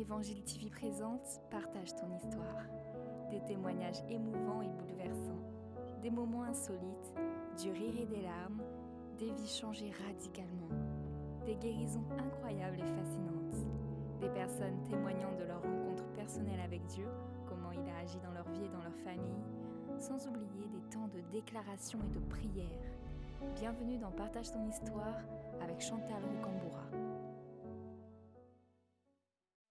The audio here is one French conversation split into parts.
Évangile TV présente Partage ton histoire. Des témoignages émouvants et bouleversants, des moments insolites, du rire et des larmes, des vies changées radicalement, des guérisons incroyables et fascinantes, des personnes témoignant de leur rencontre personnelle avec Dieu, comment il a agi dans leur vie et dans leur famille, sans oublier des temps de déclaration et de prière. Bienvenue dans Partage ton histoire avec Chantal Rocamboura.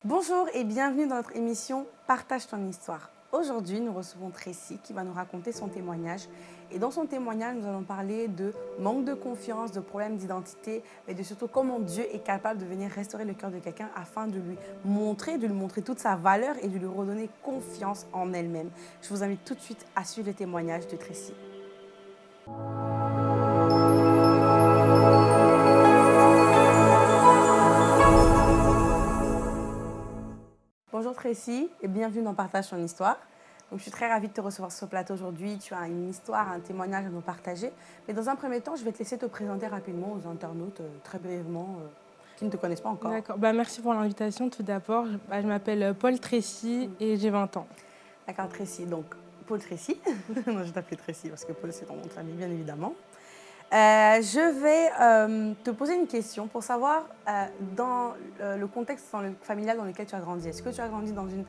Bonjour et bienvenue dans notre émission Partage ton histoire. Aujourd'hui, nous recevons Tracy qui va nous raconter son témoignage. Et dans son témoignage, nous allons parler de manque de confiance, de problèmes d'identité, mais de surtout comment Dieu est capable de venir restaurer le cœur de quelqu'un afin de lui montrer, de lui montrer toute sa valeur et de lui redonner confiance en elle-même. Je vous invite tout de suite à suivre le témoignage de Tracy. Bonjour Tracy et bienvenue dans Partage ton histoire. Donc, je suis très ravie de te recevoir sur ce plateau aujourd'hui. Tu as une histoire, un témoignage à nous partager. Mais dans un premier temps, je vais te laisser te présenter rapidement aux internautes, euh, très brièvement, euh, qui ne te connaissent pas encore. D'accord. Bah, merci pour l'invitation. Tout d'abord, je, bah, je m'appelle euh, Paul Tracy et j'ai 20 ans. D'accord, Tracy. Donc, Paul Tracy. non, je t'appelle Tracy parce que Paul, c'est ton nom de famille, bien évidemment. Euh, je vais euh, te poser une question pour savoir, euh, dans le contexte dans le- familial dans lequel tu as grandi, est-ce que tu as grandi dans une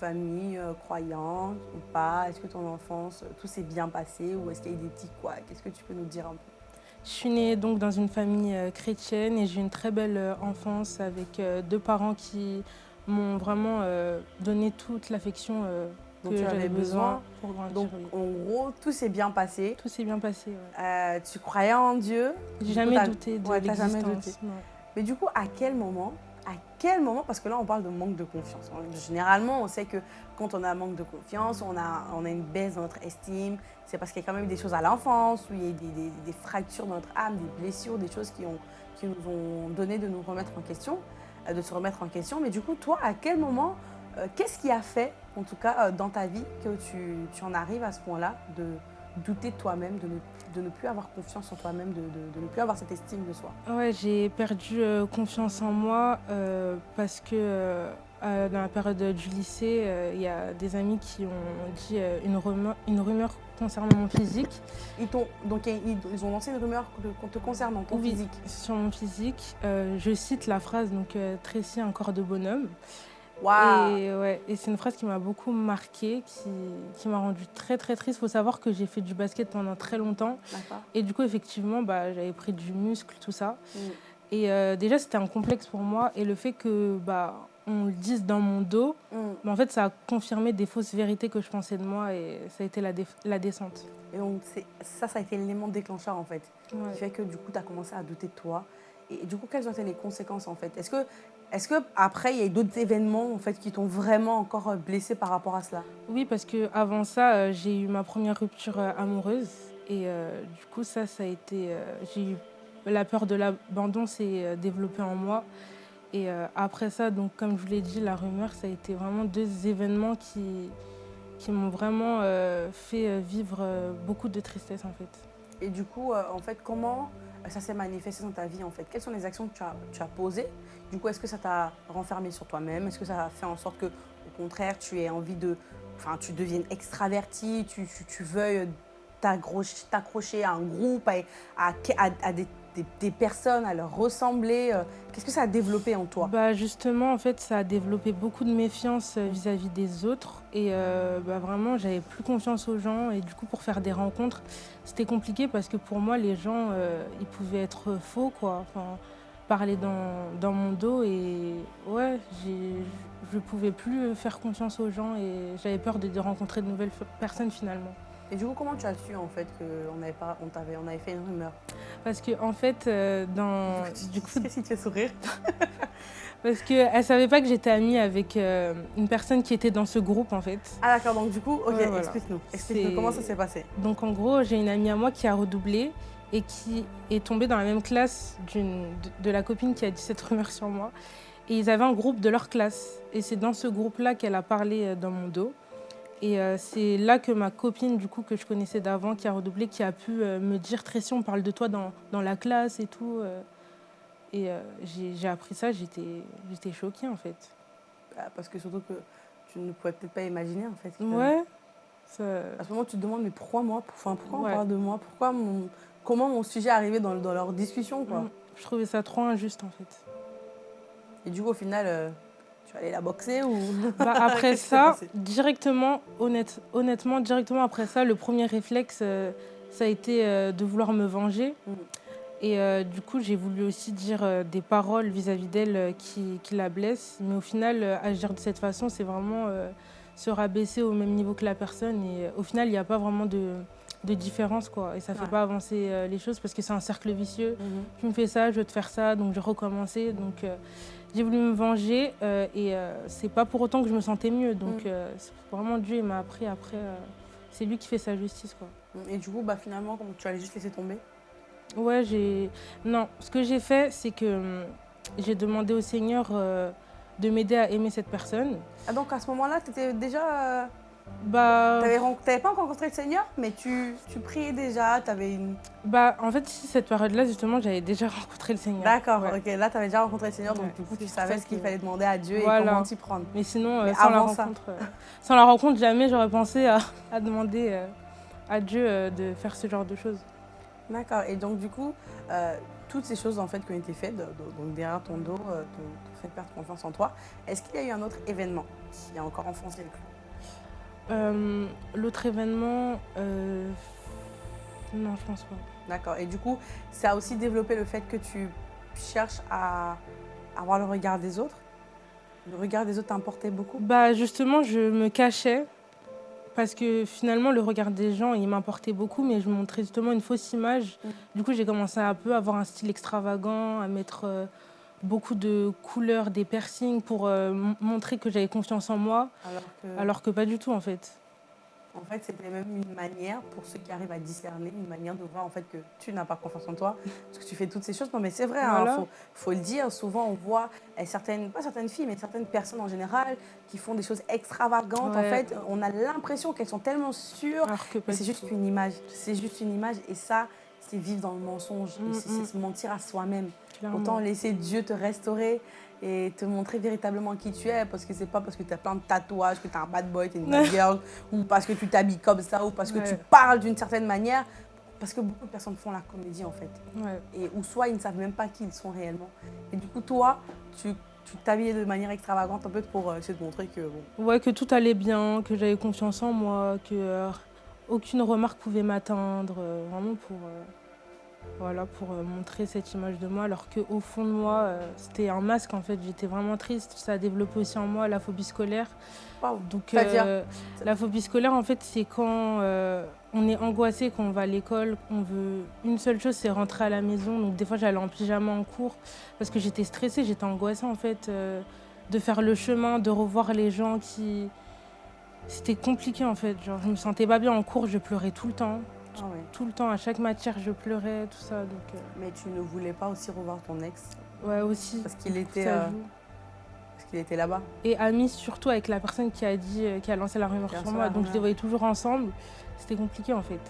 famille croyante ou pas? Est-ce que ton enfance, tout s'est bien passé ou est-ce qu'il y a eu des petits quoi Qu'est-ce que tu peux nous dire un peu? Je suis née donc dans une famille chrétienne et j'ai une très belle enfance avec deux parents qui m'ont vraiment donné toute l'affection dont tu avais besoin besoin pour grandir. Donc, oui. en gros, tout s'est bien passé. Tout s'est bien passé. ouais. Euh, tu croyais en Dieu. J'ai Du coup, jamais douté de ouais, jamais l'existence. Mais du coup, à quel moment à quel moment, parce que là on parle de manque de confiance. Généralement, on sait que quand on a un manque de confiance, on a, on a une baisse dans notre estime. C'est parce qu'il y a quand même eu des choses à l'enfance, où il y a eu des, des- des fractures dans notre âme, des blessures, des choses qui, ont, qui nous ont donné de nous remettre en question, euh, de se remettre en question. Mais du coup, toi, à quel moment, qu'est-ce qui a fait, en tout cas euh, dans ta vie, que tu, tu en arrives à ce point-là de douter de toi-même, de ne, de ne plus avoir confiance en toi-même, de, de- de ne plus avoir cette estime de soi? Ouais, j'ai perdu euh, confiance en moi euh, parce que euh, euh, dans la période du lycée, euh, il y a des amis qui ont dit euh, une, rumeur, une rumeur concernant mon physique. Ils, t'ont- donc, ils, ils ont lancé une rumeur te concernant ton Oui, physique. Sur mon physique, euh, je cite la phrase donc euh, Tracy, un corps de bonhomme. Et, ouais, et c'est une phrase qui m'a beaucoup marquée, qui, qui m'a rendue très très triste. Il faut savoir que j'ai fait du basket pendant très longtemps. Et du coup, effectivement, bah, j'avais pris du muscle, tout ça. Mm. Et euh, déjà, c'était un complexe pour moi. Et le fait que bah, on le dise dans mon dos, Mm. bah, en fait, ça a confirmé des fausses vérités que je pensais de moi. Et ça a été la, descente. Et donc, ça, ça a été l'élément déclencheur en fait, Ouais. qui fait que du coup, tu as commencé à douter de toi. Et du coup, quelles ont été les conséquences en fait? Est-ce que, est que après, il y a eu d'autres événements en fait qui t'ont vraiment encore euh, blessé par rapport à cela? Oui, parce que avant ça, euh, j'ai eu ma première rupture euh, amoureuse. Et euh, du coup, ça, ça a été. euh, j'ai eu la peur de l'abandon s'est développée en moi. Et euh, après ça, donc comme je vous l'ai dit, la rumeur, ça a été vraiment deux événements qui, qui m'ont vraiment fait vivre beaucoup de tristesse en fait. Et du coup, en fait, comment ça s'est manifesté dans ta vie en fait Quelles sont les actions que tu as, tu as posées? Du coup, est-ce que ça t'a renfermé sur toi-même? Est-ce que ça a fait en sorte que, au contraire, tu aies envie de. Enfin, tu deviennes extraverti, tu, tu, veuilles t'accrocher à un groupe, à- à des, des- personnes, à leur ressembler euh, Qu'est-ce que ça a développé en toi? Bah justement, en fait, ça a développé beaucoup de méfiance euh, vis-à-vis des autres. Et euh, bah, vraiment, j'avais plus confiance aux gens. Et du coup, pour faire des rencontres, c'était compliqué parce que pour moi, les gens, ils pouvaient être faux, quoi. Enfin, parler dans, mon dos. Et ouais, je pouvais plus faire confiance aux gens. Et j'avais peur de, rencontrer de nouvelles personnes finalement. Et du coup, comment tu as su en fait qu'on avait, pas- on t'avait- on avait fait une rumeur Parce que, en fait, euh, dans. Du coup, Qu'est-ce qui te fait sourire parce qu'elle savait pas que j'étais amie avec euh, une personne qui était dans ce groupe, en fait. Ah d'accord, donc du coup, ok, Ouais, voilà. explique-nous. Explique-nous comment ça s'est passé. Donc en gros, j'ai une amie à moi qui a redoublé et qui est tombée dans la même classe de, de la copine qui a dit cette rumeur sur moi. Et ils avaient un groupe de leur classe. Et c'est dans ce groupe-là qu'elle a parlé euh, dans mon dos. Et euh, c'est là que ma copine, du coup, que je connaissais d'avant, qui a redoublé, qui a pu euh, me dire Tracy, on parle de toi dans, dans la classe et tout. euh. Et euh, j'ai j'ai appris ça, j'étais j'étais choquée en fait. Ah, Parce que surtout que tu ne pouvais peut-être pas imaginer en fait. que- Ouais. ça- À ce moment, tu te demandes, mais pourquoi moi? Enfin, pourquoi Ouais. on parle de moi? Pourquoi mon... Comment mon sujet est arrivé dans, dans leur discussion quoi? Mm. Je trouvais ça trop injuste en fait. Et du coup, au final, euh, tu vas aller la boxer ou Bah, après ça, directement, honnête, honnêtement, directement après ça, le premier réflexe, euh, ça a été euh, de vouloir me venger. Mhm. Et euh, du coup, j'ai voulu aussi dire des paroles vis-à-vis d'elle qui, qui la blessent. Mais au final, agir de cette façon, c'est vraiment se rabaisser au même niveau que la personne. Et au final, il n'y a pas vraiment de, de différence. Quoi. Et ça fait pas avancer euh, les choses parce que c'est un cercle vicieux. Mhm. tu me fais ça, je veux te faire ça, donc je recommençais. Donc euh, j'ai voulu me venger euh, et c'est pas pour autant que je me sentais mieux. Donc Mm. c'est vraiment Dieu m'a appris après. c'est lui qui fait sa justice quoi. Et du coup, bah, finalement, comment tu allais juste laisser tomber? Ouais, j'ai. Non, ce que j'ai fait, c'est que hum, j'ai demandé au Seigneur de m'aider à aimer cette personne. Ah, donc à ce moment-là, tu étais déjà. Bah, Tu n'avais pas encore rencontré le Seigneur, mais tu, tu priais déjà, tu avais une. bah, en fait, cette période-là, justement, j'avais déjà rencontré le Seigneur. D'accord, Ouais. ok. Là, tu avais déjà rencontré le Seigneur, donc Ouais, du coup, tu savais ce qu'il fallait demander à Dieu Voilà. et comment t'y prendre. Mais sinon, euh, Mais sans, la rencontre, euh, sans la rencontre, jamais j'aurais pensé à, à demander euh, à Dieu euh, de faire ce genre de choses. D'accord. Et donc, du coup, toutes ces choses en fait qui ont été faites, donc derrière ton dos, t'ont fait perdre confiance en toi, est-ce qu'il y a eu un autre événement qui a encore enfoncé le clou? Euh, L'autre événement, euh, non, je pense pas. D'accord. Et du coup, ça a aussi développé le fait que tu cherches à avoir le regard des autres? Le regard des autres t'importait beaucoup? Bah justement, je me cachais parce que finalement, le regard des gens, il m'importait beaucoup, mais je montrais justement une fausse image. Mm. Du coup, j'ai commencé à un peu avoir un style extravagant, à mettre euh, beaucoup de couleurs, des piercings pour euh, montrer que j'avais confiance en moi, Alors que, alors que pas du tout en fait. en fait, c'était même une manière pour ceux qui arrivent à discerner, une manière de voir en fait que tu n'as pas confiance en toi, parce que tu fais toutes ces choses. Non, mais c'est vrai. Il Voilà. faut, faut le dire. Souvent, on voit eh, certaines, pas certaines filles, mais certaines personnes en général qui font des choses extravagantes. En fait, on a l'impression qu'elles sont tellement sûres Alors que c'est juste une image. C'est juste une image. Et ça, c'est vivre dans le mensonge. Mm, c'est mm. c'est se mentir à soi-même. Clairement. Autant laisser Dieu te restaurer et te montrer véritablement qui tu es. Parce que c'est pas parce que tu as plein de tatouages, que tu es un bad boy, tu es une bad girl, ou parce que tu t'habilles comme ça, ou parce que tu parles d'une certaine manière. Parce que beaucoup de personnes font la comédie en fait. Ouais. Et, ou soit ils ne savent même pas qui ils sont réellement. Et du coup, toi, tu tu t'habillais de manière extravagante un peu pour euh, essayer de montrer que bon, Ouais, que tout allait bien, que j'avais confiance en moi, que euh, aucune remarque pouvait m'atteindre, euh, vraiment pour, euh, voilà, pour euh, montrer cette image de moi, alors qu'au fond de moi, euh, c'était un masque en fait, j'étais vraiment triste, ça a développé aussi en moi la phobie scolaire. Donc euh, la phobie scolaire en fait c'est quand euh, on est angoissé, quand on va à l'école, qu'on veut une seule chose c'est rentrer à la maison. Donc des fois j'allais en pyjama en cours parce que j'étais stressée, j'étais angoissée en fait euh, de faire le chemin, de revoir les gens qui... C'était compliqué en fait, genre je me sentais pas bien en cours, je pleurais tout le temps. Ah ouais. Tout le temps, à chaque matière je pleurais, tout ça. Donc euh, Mais tu ne voulais pas aussi revoir ton ex? Ouais aussi. parce qu'il était, euh, parce qu'il était là-bas? Et amie surtout avec la personne qui a dit, euh, qui a lancé la rumeur sur moi. Donc je les voyais toujours ensemble. C'était compliqué en fait.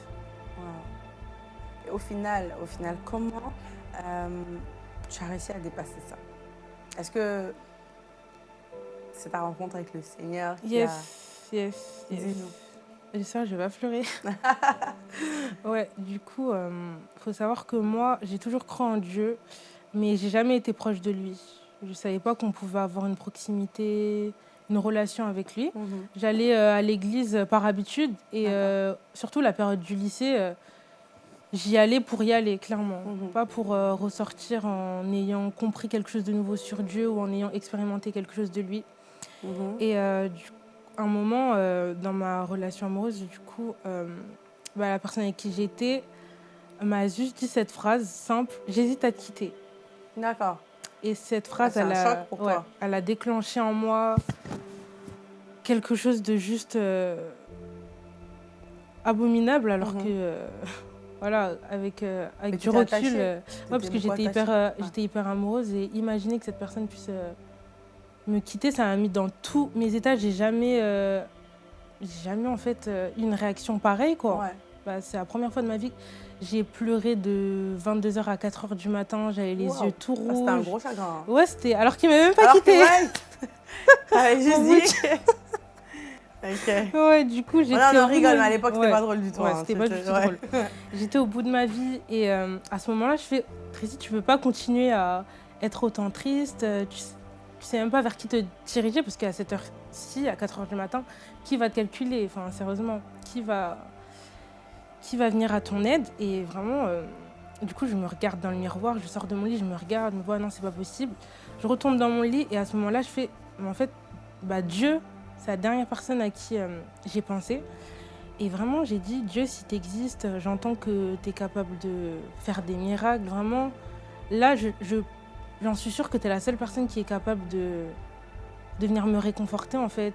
Wow. Et au final, au final, comment euh, tu as réussi à dépasser ça? Est-ce que c'est ta rencontre avec le Seigneur qui Yes, yes, a... yes. Dis-nous. Et ça, je vais pas pleurer. ouais, du coup, il faut savoir que moi, j'ai toujours cru en Dieu, mais j'ai jamais été proche de lui. Je savais pas qu'on pouvait avoir une proximité, une relation avec lui. Mhm. J'allais euh, à l'église euh, par habitude et euh, surtout la période du lycée, euh, j'y allais pour y aller, clairement. Mhm. Pas pour euh, ressortir en ayant compris quelque chose de nouveau sur Dieu ou en ayant expérimenté quelque chose de lui. Mhm. Et euh, du- un moment, euh, dans ma relation amoureuse, du coup, euh, bah, la personne avec qui j'étais m'a juste dit cette phrase simple J'hésite à te quitter. D'accord. Et cette phrase, c'est elle, a, ouais, elle a déclenché en moi quelque chose de juste euh, abominable, alors Mhm. que, voilà, avec, avec Mais du recul. ouais, parce que j'étais hyper, j'étais hyper amoureuse et imaginer que cette personne puisse me quitter, ça m'a mis dans tous mes états. J'ai jamais, euh, jamais en fait euh, eu une réaction pareille, quoi. Ouais. Bah, c'est la première fois de ma vie que j'ai pleuré de 22h à 4h du matin, j'avais les Wow. yeux tout Ah, C'était un rouges. gros chagrin. hein. Ouais, c'était alors qu'il m'avait même pas Alors quitté. T'avais juste dit. ok. Ouais, du coup, j'étais. Voilà, on au en bout de rigole, ma mais à l'époque, c'était Ouais. pas drôle du tout. Ouais, hein, c'était pas du tout ouais. drôle. J'étais au bout de ma vie et euh, à ce moment-là, je fais Tracy, tu veux pas continuer à être autant triste euh, tu, sais- tu sais même pas vers qui te diriger parce qu'à cette heure-ci, à 4 heures du matin, qui va te calculer? Enfin, sérieusement, qui va, venir à ton aide? Et vraiment, euh, du coup, je me regarde dans le miroir, je sors de mon lit, je me regarde, je me vois, non, c'est pas possible. Je retombe dans mon lit et à ce moment-là, je fais, mais en fait, bah, Dieu, c'est la dernière personne à qui euh, j'ai pensé. Et vraiment, j'ai dit, Dieu, si tu existes, j'entends que tu es capable de faire des miracles. Vraiment, là, je- j'en suis sûre que tu es la seule personne qui est capable de, de venir me réconforter, en fait,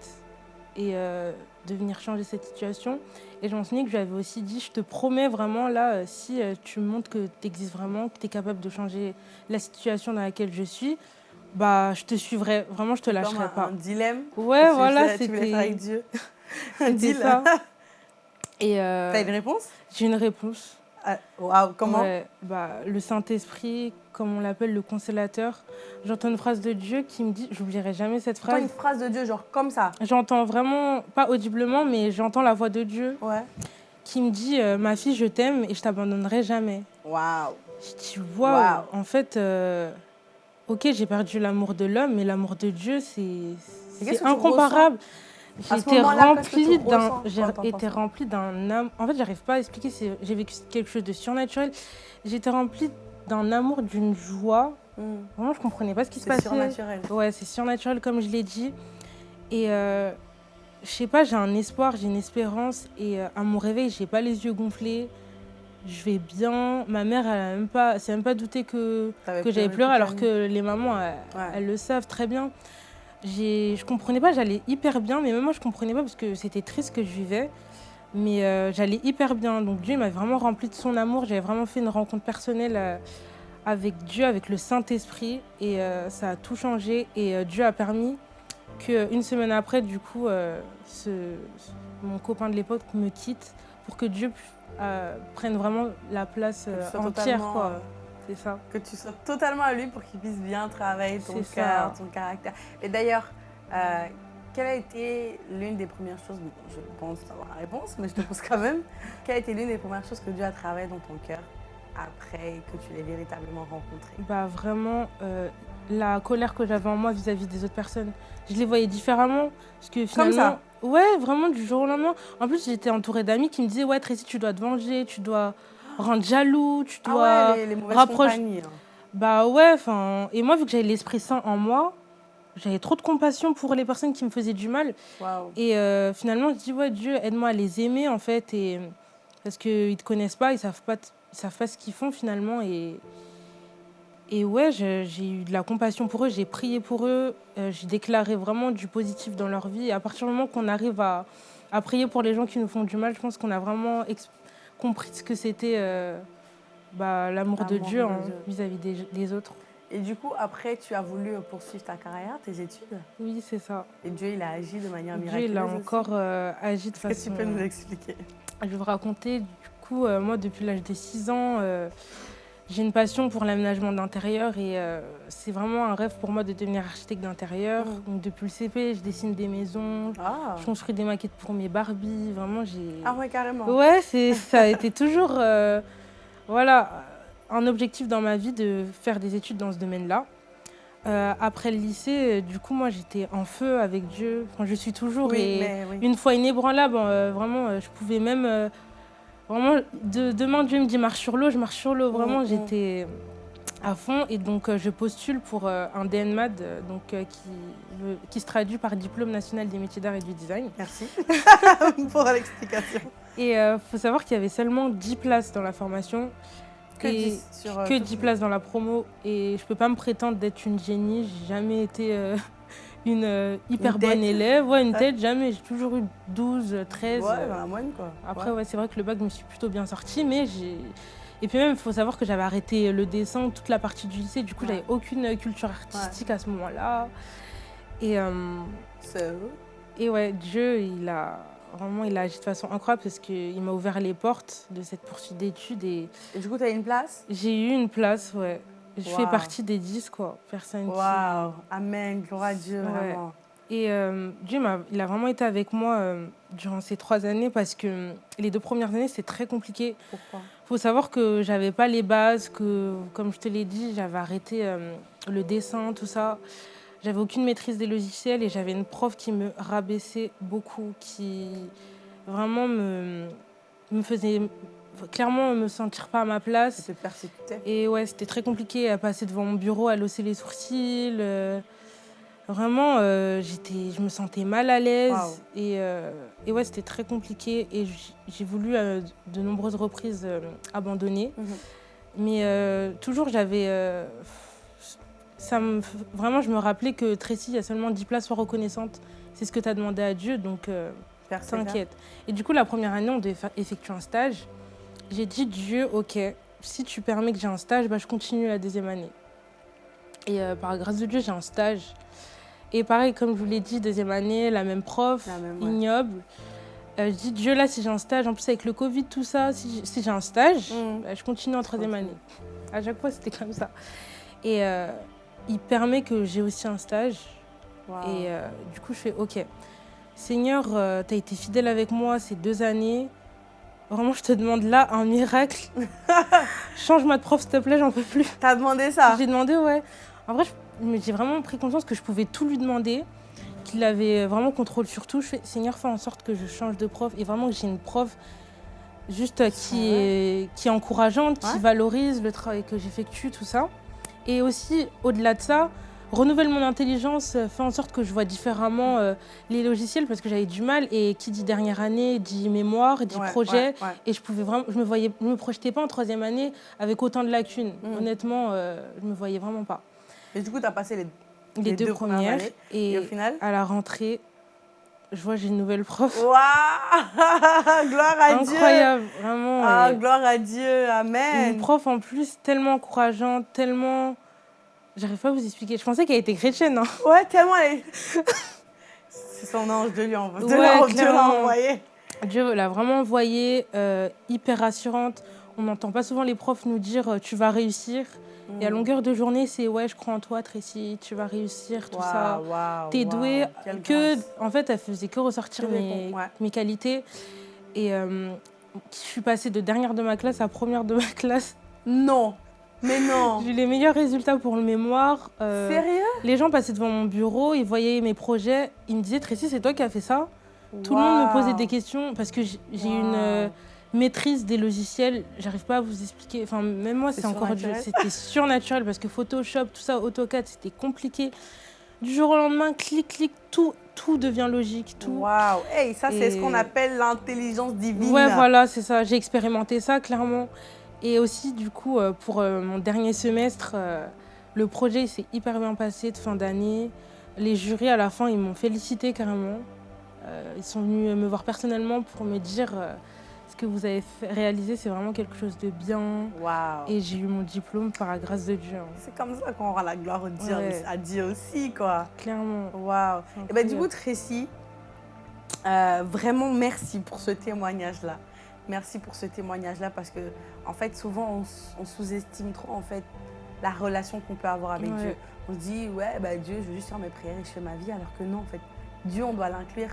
et euh, de venir changer cette situation. Et je m'en souviens que je lui avais aussi dit, je te promets vraiment, là, euh, si euh, tu montres que tu existes vraiment, que tu es capable de changer la situation dans laquelle je suis, bah, je te suivrai. Vraiment, je te lâcherai un, pas. un dilemme. Ouais, tu voilà, fais- Tu voulais faire avec c'était Dieu. un c'était deal. ça. Et euh, T'as une réponse? j'ai une réponse. Ah, Waouh, comment Ouais, bah, Le Saint-Esprit, comme on l'appelle, le consolateur. J'entends une phrase de Dieu qui me dit, j'oublierai jamais cette phrase. une phrase de Dieu, genre comme ça. J'entends vraiment, pas audiblement, mais j'entends la voix de Dieu Ouais. qui me dit euh, Ma fille, je t'aime et je t'abandonnerai jamais. Waouh. Je dis Waouh. En fait, euh, ok, j'ai perdu l'amour de l'homme, mais l'amour de Dieu, c'est que tu tu remplie d'un, j'ai été remplie d'un. En fait, j'arrive pas à expliquer. c'est- J'ai vécu quelque chose de surnaturel. J'étais remplie d'un amour, d'une joie. Hmm. Vraiment, je comprenais pas ce qui se C'est passait. surnaturel. Ouais, c'est surnaturel comme je l'ai dit. Et euh, je sais pas, j'ai un espoir, j'ai une espérance. Et euh, à mon réveil, j'ai pas les yeux gonflés. Je vais bien. Ma mère, elle a même pas, s'est même pas douté que j'avais pleuré alors que les mamans, elles, Ouais. elles le savent très bien. Je comprenais pas, j'allais hyper bien, mais même moi, je comprenais pas parce que c'était triste que je vivais. Mais euh, j'allais hyper bien. Donc Dieu m'a vraiment rempli de son amour. J'avais vraiment fait une rencontre personnelle euh, avec Dieu, avec le Saint-Esprit. Et euh, ça a tout changé. Et Dieu a permis qu'une semaine après, du coup, ce- mon copain de l'époque me quitte pour que Dieu prenne vraiment la place entière. Quoi. C'est ça. que tu sois totalement à lui pour qu'il puisse bien travailler ton cœur, ton caractère. Et d'ailleurs, euh, quelle a été l'une des premières choses, bon, je pense avoir la réponse, mais je te pose quand même, quelle a été l'une des premières choses que Dieu a travaillé dans ton cœur après que tu l'aies véritablement rencontré? Bah vraiment, euh, la colère que j'avais en moi vis-à-vis des autres personnes, je les voyais différemment. Parce que Comme finalement, ça Ouais, vraiment du jour au lendemain. En plus, j'étais entourée d'amis qui me disaient Ouais, Tracy, tu dois te venger, tu dois rendre jaloux, tu dois. Ah ouais, les, les mauvaises rapproche- compagnies. hein. Bah ouais, enfin. Et moi, vu que j'avais l'Esprit Saint en moi, j'avais trop de compassion pour les personnes qui me faisaient du mal. Et euh, finalement, je dis Ouais, Dieu, aide-moi à les aimer, en fait. Et, parce qu'ils ne te connaissent pas, ils savent pas, t- ils savent pas ce qu'ils font finalement. Et, et ouais, j'ai eu de la compassion pour eux, j'ai prié pour eux, euh, j'ai déclaré vraiment du positif dans leur vie. Et à partir du moment qu'on arrive à, à prier pour les gens qui nous font du mal, je pense qu'on a vraiment compris ce que c'était euh, bah, l'amour de Dieu hein, Dieu. vis-à-vis des, des autres. Et du coup, après, tu as voulu poursuivre ta carrière, tes études? Oui, c'est ça. Et Dieu, il a agi de manière Dieu, miraculeuse. il a encore euh, agi de Est-ce que façon... tu peux nous expliquer? Je vais vous raconter, du coup, euh, moi, depuis l'âge de 6 ans, euh, j'ai une passion pour l'aménagement d'intérieur et euh, c'est vraiment un rêve pour moi de devenir architecte d'intérieur. Mm. Donc, depuis le CP, je dessine des maisons, Ah, je construis des maquettes pour mes Barbies. Vraiment, j'ai. ah ouais, carrément. Ouais, c'est, ça a été toujours euh, voilà, un objectif dans ma vie de faire des études dans ce domaine-là. Euh, après le lycée, du coup, moi, j'étais en feu avec Dieu. Enfin, je suis toujours. Oui, et oui. une foi inébranlable. vraiment, je pouvais même. Vraiment, de, demain, Dieu me dit marche sur l'eau, je marche sur l'eau. Vraiment, j'étais à fond. Et donc, euh, je postule pour euh, un DNMAD euh, donc, qui, se traduit par Diplôme national des métiers d'art et du design. Merci pour l'explication. Et il faut savoir qu'il y avait seulement 10 places dans la formation. Que et 10 sur, que toute 10 une- places dans la promo. Et je peux pas me prétendre d'être une génie. J'ai jamais été euh, une euh, hyper Une bonne élève. Ouais, une tête, jamais. J'ai toujours eu 12, 13. Ouais, euh, dans la moyenne, quoi. Après, Ouais. ouais, c'est vrai que le bac, je me suis plutôt bien sortie, mais j'ai. Et puis même, il faut savoir que j'avais arrêté le dessin, toute la partie du lycée. Du coup, Ouais. j'avais aucune culture artistique à ce moment-là. Et, euh, et ouais, Dieu, il a vraiment, il a agi de façon incroyable parce qu'il m'a ouvert les portes de cette poursuite d'études et Et du coup, tu as une place? J'ai eu une place, ouais. Je fais partie des 10, quoi. Personne qui- Waouh, Amen, gloire à Dieu, Ouais. vraiment. Et euh, Dieu, m'a- il a vraiment été avec moi euh, durant ces trois années parce que les deux premières années, c'était très compliqué. Pourquoi? Il faut savoir que j'avais pas les bases, que, comme je te l'ai dit, j'avais arrêté euh, le dessin, tout ça. J'avais aucune maîtrise des logiciels et j'avais une prof qui me rabaissait beaucoup, qui vraiment me, me faisait clairement me sentir pas à ma place. Persécutait Et ouais, c'était très compliqué à passer devant mon bureau, à losser les sourcils. euh, vraiment, euh, j'étais, je me sentais mal à l'aise. Et, euh, et ouais, c'était très compliqué. Et j'ai voulu de nombreuses reprises abandonner. Mhm. Mais toujours, j'avais. ça me, vraiment, je me rappelais que Tracy, il y a seulement 10 places, sois reconnaissante. C'est ce que tu as demandé à Dieu, donc t'inquiète. Et du coup, la première année, on devait effectuer un stage. J'ai dit, Dieu, ok, si tu permets que j'ai un stage, bah, je continue la deuxième année. Et euh, par grâce de Dieu, j'ai un stage. Et pareil, comme je vous l'ai dit, deuxième année, la même prof, La même, ouais. ignoble. Euh, je dis, Dieu, là, si j'ai un stage, en plus avec le Covid, tout ça, si j'ai un stage, Mm. bah, je continue en troisième année. À chaque fois, c'était comme ça. Et euh, il permet que j'ai aussi un stage. Et euh, du coup, je fais OK. Seigneur, tu as été fidèle avec moi ces deux années. Vraiment, je te demande là un miracle. Change-moi de prof, s'il te plaît, j'en peux plus. T'as demandé ça? J'ai demandé, ouais. En vrai, j'ai vraiment pris conscience que je pouvais tout lui demander, qu'il avait vraiment contrôle sur tout. Je fais, Seigneur, fais en sorte que je change de prof et vraiment que j'ai une prof juste qui, est, qui est encourageante, qui Ouais. valorise le travail que j'effectue, tout ça. Et aussi, au-delà de ça, renouvelle mon intelligence, euh, fais en sorte que je vois différemment euh, les logiciels parce que j'avais du mal. Et qui dit dernière année dit mémoire, dit Ouais, projet. ouais, ouais. Et je pouvais vraiment, je me voyais, je me projetais pas en troisième année avec autant de lacunes. Mm. Honnêtement, euh, je me voyais vraiment pas. Et du coup, t'as passé les. Les, Les deux, deux premières années. Et, Et au final à la rentrée, je vois j'ai une nouvelle prof. Waouh Gloire à Dieu Incroyable, vraiment. Ah, gloire à Dieu, Amen une prof en plus tellement encourageante, tellement. J'arrive pas à vous expliquer. Je pensais qu'elle était chrétienne. hein. Ouais, tellement elle est... C'est son ange de lui envoyer. Ouais, Dieu l'a envoyé. Dieu l'a vraiment envoyée, euh, hyper rassurante. On n'entend pas souvent les profs nous dire euh, tu vas réussir. Et Mm. à longueur de journée, c'est ouais, je crois en toi, Tracy, tu vas réussir, tout ça. Waouh, waouh, T'es waouh, douée quelle que. grâce. En fait, elle faisait que ressortir ouais. mes qualités. Et euh, je suis passée de dernière de ma classe à première de ma classe. Non, mais non. J'ai eu les meilleurs résultats pour le mémoire. Euh, Sérieux? les gens passaient devant mon bureau, ils voyaient mes projets. Ils me disaient Tracy, c'est toi qui as fait ça? Tout le monde me posait des questions parce que j'ai une euh, maîtrise des logiciels. J'arrive pas à vous expliquer. Enfin, même moi, C'est encore du-. C'était surnaturel parce que Photoshop, tout ça, AutoCAD, c'était compliqué. Du jour au lendemain, clic, clic, tout, tout devient logique. Tout. Waouh Hey, ça, c'est ce qu'on appelle l'intelligence divine. Ouais, voilà, c'est ça. J'ai expérimenté ça, clairement. Et aussi, du coup, euh, pour euh, mon dernier semestre, euh, le projet s'est hyper bien passé de fin d'année. Les jurys, à la fin, ils m'ont félicité carrément. Ils sont venus me voir personnellement pour me dire ce que vous avez réalisé, c'est vraiment quelque chose de bien. Waouh Et j'ai eu mon diplôme par la grâce de Dieu, hein, C'est comme ça qu'on rend la gloire au Dieu, Ouais. à Dieu aussi, quoi. clairement. Waouh Et ben du coup, Tracy, euh, vraiment merci pour ce témoignage-là. Merci pour ce témoignage-là parce que, en fait, souvent, on, sous-estime trop, en fait, la relation qu'on peut avoir avec Ouais. Dieu. On se dit, ouais, bah, Dieu, je veux juste faire mes prières et je fais ma vie, alors que non, en fait, Dieu, on doit l'inclure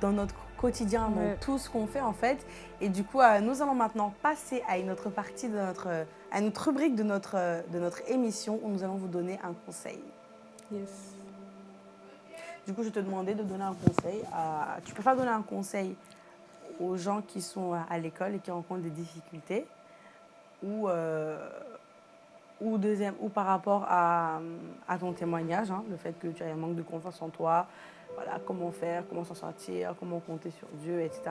dans notre quotidien, dans tout ce qu'on fait, en fait. Et du coup, euh, nous allons maintenant passer à une autre partie de notre, euh, à une autre rubrique de notre, euh, de notre émission où nous allons vous donner un conseil. Yes. Du coup, je te demandais de donner un conseil. À... Tu peux pas donner un conseil aux gens qui sont à- l'école et qui rencontrent des difficultés ou, euh, ou, deuxième, ou par rapport à, à ton témoignage, hein, le fait que tu as un manque de confiance en toi, voilà, comment faire, comment s'en sortir, comment compter sur Dieu, etc.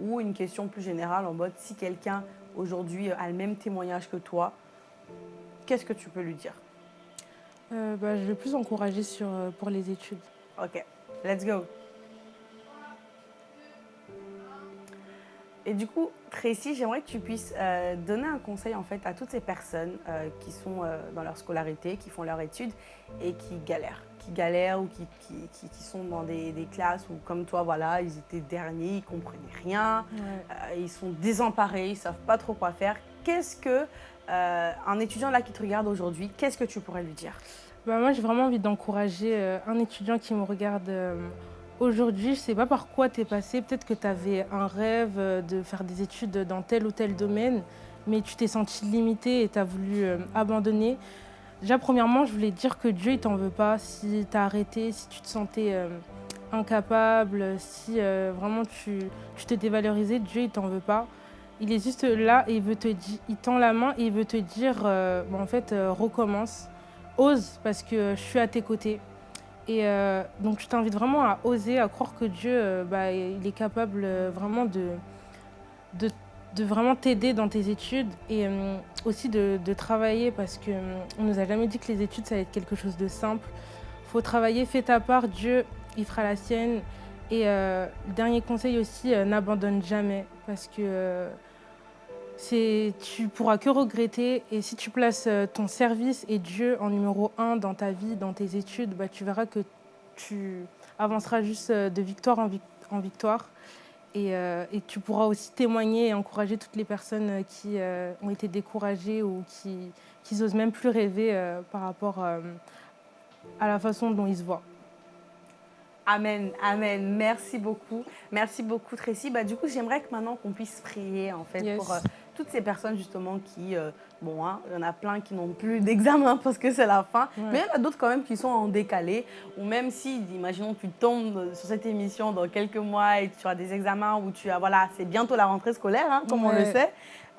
Ou une question plus générale en mode si quelqu'un aujourd'hui a le même témoignage que toi, qu'est-ce que tu peux lui dire? Euh, bah, je vais plus encourager sur, euh, pour les études. Ok, let's go. Et du coup, Tracy, j'aimerais que tu puisses euh, donner un conseil en fait à toutes ces personnes euh, qui sont euh, dans leur scolarité, qui font leurs études et qui galèrent, qui galèrent ou qui, qui, qui- qui sont dans des, des classes où, comme toi, voilà, ils étaient derniers, ils comprenaient rien, ils sont désemparés, ils savent pas trop quoi faire. Qu'est-ce que un étudiant là qui te regarde aujourd'hui, qu'est-ce que tu pourrais lui dire? Bah, Moi, j'ai vraiment envie d'encourager un étudiant qui me regarde aujourd'hui. Je ne sais pas par quoi tu es passé. Peut-être que tu avais un rêve euh, de faire des études dans tel ou tel domaine, mais tu t'es senti limité et tu as voulu abandonner. Déjà, premièrement, je voulais dire que Dieu, il t'en veut pas. Si tu as arrêté, si tu te sentais incapable, si vraiment tu, te dévalorisais, Dieu, il t'en veut pas. Il est juste là et il veut te il tend la main et il veut te dire, en fait, recommence ose parce que je suis à tes côtés. Et euh, donc je t'invite vraiment à oser, à croire que Dieu, euh, bah, il est capable euh, vraiment de, de, vraiment t'aider dans tes études et aussi de, travailler parce qu'on ne nous a jamais dit que les études, ça va être quelque chose de simple. Faut travailler, fais ta part, Dieu, il fera la sienne. Et le dernier conseil aussi, n'abandonne jamais parce que tu pourras que regretter. Et si tu places euh, ton service et Dieu en numéro un dans ta vie, dans tes études, bah, tu verras que tu avanceras juste euh, de victoire en, victoire. Euh, et, tu pourras aussi témoigner et encourager toutes les personnes qui ont été découragées ou qui, qui n'osent même plus rêver par rapport à la façon dont ils se voient. Amen, amen. Merci beaucoup. Merci beaucoup, Tracy. Bah, du coup, j'aimerais que maintenant qu'on puisse prier, en fait, pour toutes ces personnes justement qui, euh, bon, hein, il y en a plein qui n'ont plus d'examen parce que c'est la fin, mais il y en a d'autres quand même qui sont en décalé, ou même si, imaginons, tu tombes sur cette émission dans quelques mois et tu as des examens où tu as, voilà, c'est bientôt la rentrée scolaire, hein, comme on le sait.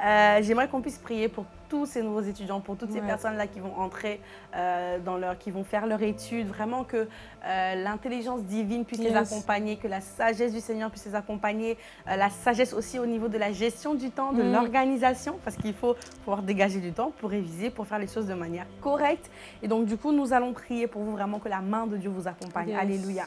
Euh, j'aimerais qu'on puisse prier pour tous ces nouveaux étudiants, pour toutes ces personnes-là qui vont entrer euh, dans leur, qui vont faire leur étude, vraiment que euh, l'intelligence divine puisse les accompagner, que la sagesse du Seigneur puisse les accompagner, la sagesse aussi au niveau de la gestion du temps, de mm. l'organisation, parce qu'il faut pouvoir dégager du temps pour réviser, pour faire les choses de manière correcte. Et donc, du coup, nous allons prier pour vous vraiment que la main de Dieu vous accompagne. Alléluia.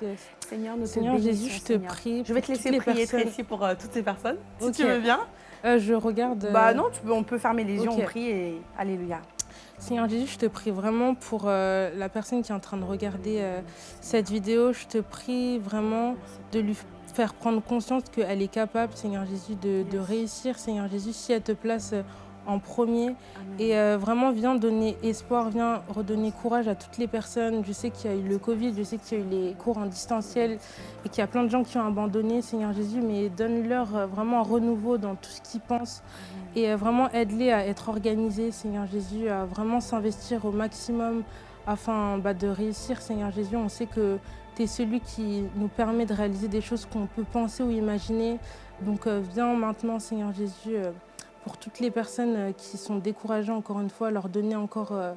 Seigneur, nous Seigneur Jésus, je te prie. Je vais te laisser prier Tracy pour toutes ces personnes, si tu veux bien. Euh, je regarde. Bah euh, non, tu peux, on peut fermer les yeux, on prie et Alléluia. Seigneur Jésus, je te prie vraiment pour euh, la personne qui est en train de regarder cette vidéo. Je te prie vraiment de lui faire prendre conscience qu'elle est capable, Seigneur Jésus, de, de, réussir. Seigneur Jésus, si elle te place en premier. Et euh, vraiment, viens donner espoir, viens redonner courage à toutes les personnes. Je sais qu'il y a eu le Covid, je sais qu'il y a eu les cours en distanciel et qu'il y a plein de gens qui ont abandonné, Seigneur Jésus, mais donne-leur euh, vraiment un renouveau dans tout ce qu'ils pensent et euh, vraiment aide-les à être organisés, Seigneur Jésus, à vraiment s'investir au maximum afin bah, de réussir, Seigneur Jésus. On sait que tu es celui qui nous permet de réaliser des choses qu'on peut penser ou imaginer. Donc viens maintenant, Seigneur Jésus, pour toutes les personnes euh, qui sont découragées, encore une fois, leur donner encore euh,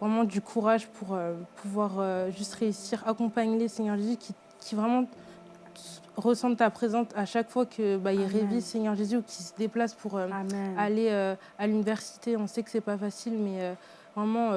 vraiment du courage pour euh, pouvoir juste réussir. Accompagne-les, Seigneur Jésus, qui, vraiment ressentent ta présence à chaque fois qu'ils bah, révisent, Seigneur Jésus, ou qu'ils se déplacent pour aller à l'université. On sait que c'est pas facile, mais vraiment,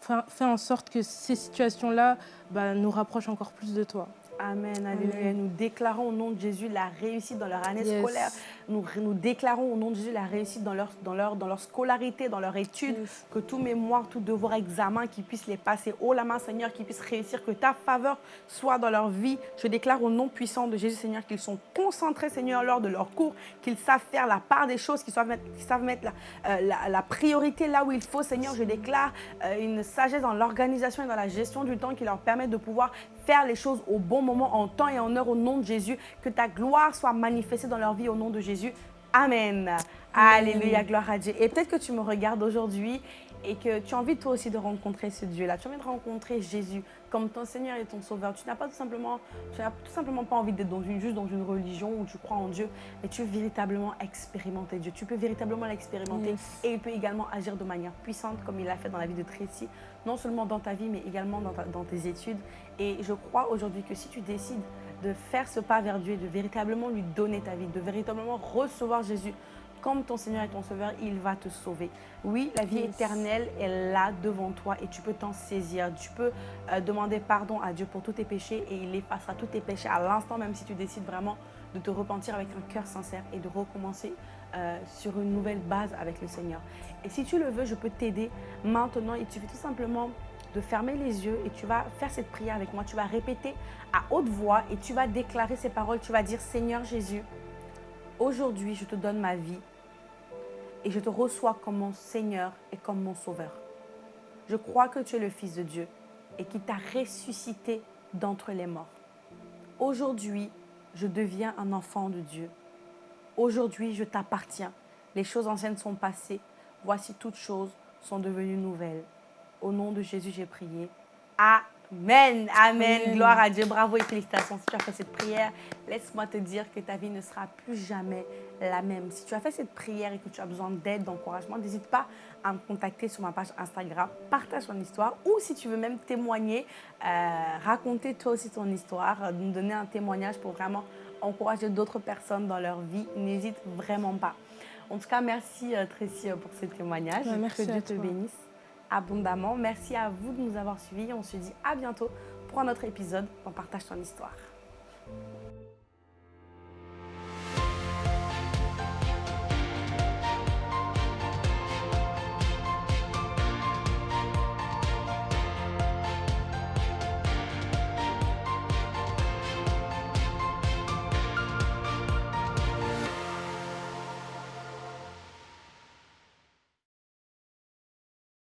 fais en sorte que ces situations-là bah, nous rapprochent encore plus de toi. Amen, alléluia. Nous déclarons au nom de Jésus la réussite dans leur année scolaire. Nous, nous déclarons au nom de Jésus la réussite dans leur, dans leur, dans leur scolarité, dans leur étude. Que tout mémoire, tout devoir, examen, qu'ils puissent les passer haut la main, Seigneur, qu'ils puissent réussir. Que ta faveur soit dans leur vie. Je déclare au nom puissant de Jésus, Seigneur, qu'ils sont concentrés, Seigneur, lors de leur cours, qu'ils savent faire la part des choses, qu'ils savent mettre, savent mettre la, euh, la, priorité là où il faut, Seigneur. Je déclare euh, une sagesse dans l'organisation et dans la gestion du temps qui leur permet de pouvoir faire les choses au bon moment, en temps et en heure, au nom de Jésus. Que ta gloire soit manifestée dans leur vie au nom de Jésus. Amen. Alléluia, gloire à Dieu. Et peut-être que tu me regardes aujourd'hui et que tu as envie toi aussi de rencontrer ce Dieu-là. Tu as envie de rencontrer Jésus comme ton Seigneur et ton Sauveur. Tu n'as pas tout simplement, tu n'as tout simplement pas envie d'être dans une, juste dans une religion où tu crois en Dieu, mais tu veux véritablement expérimenter Dieu. Tu peux véritablement l'expérimenter et il peut également agir de manière puissante comme il l'a fait dans la vie de Tracy, non seulement dans ta vie, mais également dans, dans tes études. Et je crois aujourd'hui que si tu décides de faire ce pas vers Dieu et de véritablement lui donner ta vie, de véritablement recevoir Jésus comme ton Seigneur et ton Sauveur, il va te sauver. Oui, la vie éternelle est là devant toi et tu peux t'en saisir. Tu peux euh, demander pardon à Dieu pour tous tes péchés et il effacera tous tes péchés à l'instant, même si tu décides vraiment de te repentir avec un cœur sincère et de recommencer euh, sur une nouvelle base avec le Seigneur. Et si tu le veux, je peux t'aider maintenant. Il suffit tout simplement de fermer les yeux et tu vas faire cette prière avec moi. Tu vas répéter à haute voix et tu vas déclarer ces paroles. Tu vas dire, Seigneur Jésus, aujourd'hui je te donne ma vie et je te reçois comme mon Seigneur et comme mon Sauveur. Je crois que tu es le Fils de Dieu et qui t'a ressuscité d'entre les morts. Aujourd'hui, je deviens un enfant de Dieu. Aujourd'hui, je t'appartiens. Les choses anciennes sont passées. Voici toutes choses sont devenues nouvelles. Au nom de Jésus, j'ai prié. Amen. Amen. Gloire à Dieu. Bravo et félicitations. Si tu as fait cette prière, laisse-moi te dire que ta vie ne sera plus jamais la même. Si tu as fait cette prière et que tu as besoin d'aide, d'encouragement, n'hésite pas à me contacter sur ma page Instagram. Partage ton histoire ou si tu veux même témoigner, euh, raconter toi aussi ton histoire, nous donner un témoignage pour vraiment encourager d'autres personnes dans leur vie, n'hésite vraiment pas. En tout cas, merci euh, Tracy pour ce témoignage. merci que Dieu te bénisse abondamment. Merci à vous de nous avoir suivis. On se dit à bientôt pour un autre épisode On Partage ton histoire.